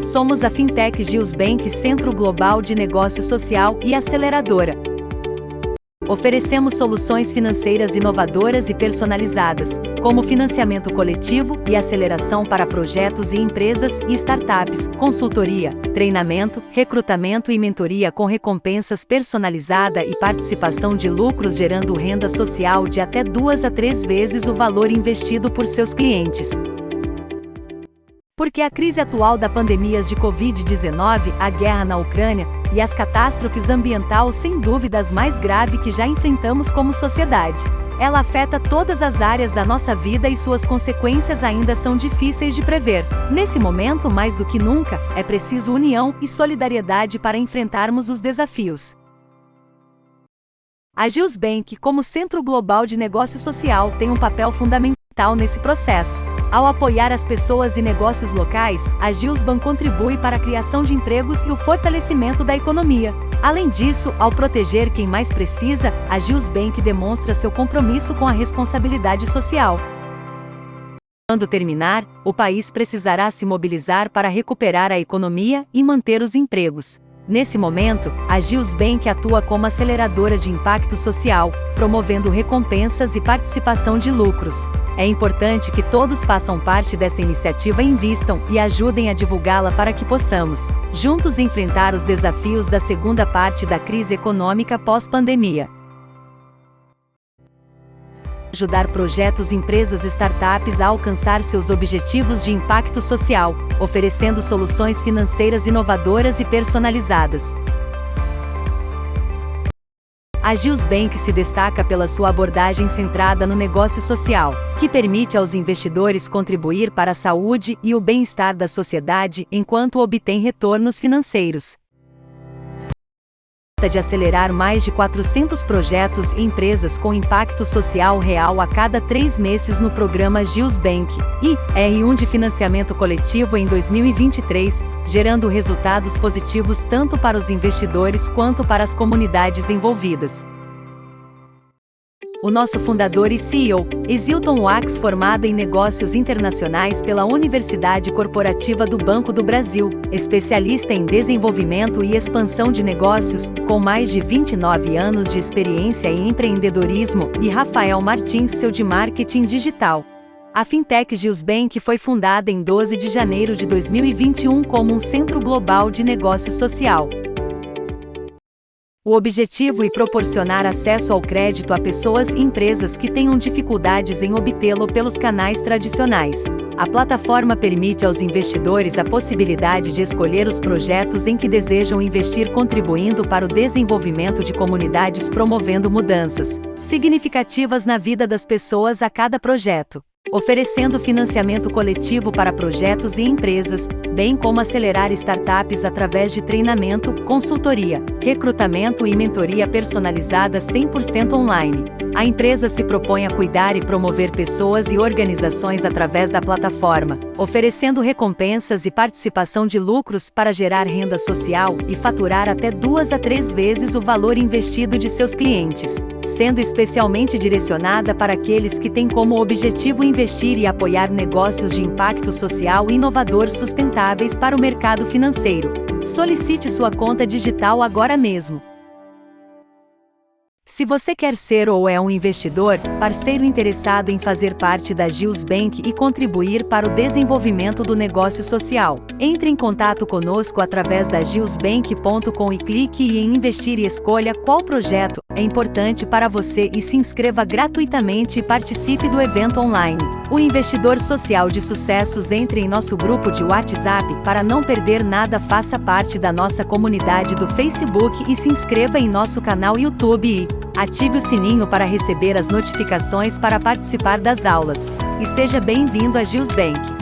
Somos a Fintech Gilsbank Centro Global de Negócio Social e Aceleradora. Oferecemos soluções financeiras inovadoras e personalizadas, como financiamento coletivo e aceleração para projetos e empresas e startups, consultoria, treinamento, recrutamento e mentoria com recompensas personalizada e participação de lucros gerando renda social de até duas a três vezes o valor investido por seus clientes. Porque a crise atual da pandemias de Covid-19, a guerra na Ucrânia e as catástrofes ambiental sem dúvidas mais grave que já enfrentamos como sociedade. Ela afeta todas as áreas da nossa vida e suas consequências ainda são difíceis de prever. Nesse momento, mais do que nunca, é preciso união e solidariedade para enfrentarmos os desafios. A Gilsbank, como centro global de negócio social, tem um papel fundamental nesse processo. Ao apoiar as pessoas e negócios locais, a Gilsban contribui para a criação de empregos e o fortalecimento da economia. Além disso, ao proteger quem mais precisa, a Gilsbank demonstra seu compromisso com a responsabilidade social. Quando terminar, o país precisará se mobilizar para recuperar a economia e manter os empregos. Nesse momento, a Gilsbank atua como aceleradora de impacto social, promovendo recompensas e participação de lucros. É importante que todos façam parte dessa iniciativa e invistam e ajudem a divulgá-la para que possamos, juntos, enfrentar os desafios da segunda parte da crise econômica pós-pandemia ajudar projetos, empresas e startups a alcançar seus objetivos de impacto social, oferecendo soluções financeiras inovadoras e personalizadas. A Gilsbank se destaca pela sua abordagem centrada no negócio social, que permite aos investidores contribuir para a saúde e o bem-estar da sociedade enquanto obtém retornos financeiros de acelerar mais de 400 projetos e empresas com impacto social real a cada três meses no programa Gilsbank e R1 de financiamento coletivo em 2023, gerando resultados positivos tanto para os investidores quanto para as comunidades envolvidas. O nosso fundador e CEO, Exilton Wax, formado em negócios internacionais pela Universidade Corporativa do Banco do Brasil, especialista em desenvolvimento e expansão de negócios, com mais de 29 anos de experiência em empreendedorismo, e Rafael Martins, seu de marketing digital. A Fintech Gilsbank foi fundada em 12 de janeiro de 2021 como um centro global de negócio social. O objetivo é proporcionar acesso ao crédito a pessoas e empresas que tenham dificuldades em obtê-lo pelos canais tradicionais. A plataforma permite aos investidores a possibilidade de escolher os projetos em que desejam investir, contribuindo para o desenvolvimento de comunidades, promovendo mudanças significativas na vida das pessoas a cada projeto oferecendo financiamento coletivo para projetos e empresas, bem como acelerar startups através de treinamento, consultoria, recrutamento e mentoria personalizada 100% online. A empresa se propõe a cuidar e promover pessoas e organizações através da plataforma, oferecendo recompensas e participação de lucros para gerar renda social e faturar até duas a três vezes o valor investido de seus clientes, sendo especialmente direcionada para aqueles que têm como objetivo investir e apoiar negócios de impacto social inovador para o mercado financeiro. Solicite sua conta digital agora mesmo. Se você quer ser ou é um investidor, parceiro interessado em fazer parte da Gils Bank e contribuir para o desenvolvimento do negócio social, entre em contato conosco através da gilsbank.com e clique em investir e escolha qual projeto é importante para você e se inscreva gratuitamente e participe do evento online. O investidor social de sucessos entre em nosso grupo de WhatsApp para não perder nada faça parte da nossa comunidade do Facebook e se inscreva em nosso canal YouTube e Ative o sininho para receber as notificações para participar das aulas. E seja bem-vindo a Gilsbank.